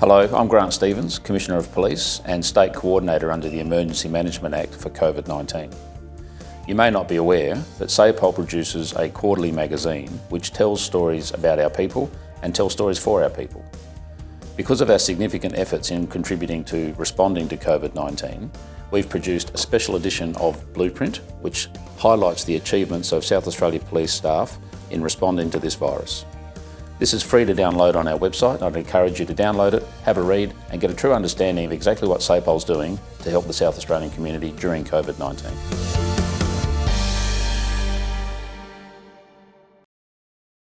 Hello, I'm Grant Stevens, Commissioner of Police and State Coordinator under the Emergency Management Act for COVID-19. You may not be aware, but SAPOL produces a quarterly magazine which tells stories about our people and tells stories for our people. Because of our significant efforts in contributing to responding to COVID-19, we've produced a special edition of Blueprint, which highlights the achievements of South Australia Police staff in responding to this virus. This is free to download on our website. I'd encourage you to download it, have a read and get a true understanding of exactly what SAPOL's doing to help the South Australian community during COVID-19.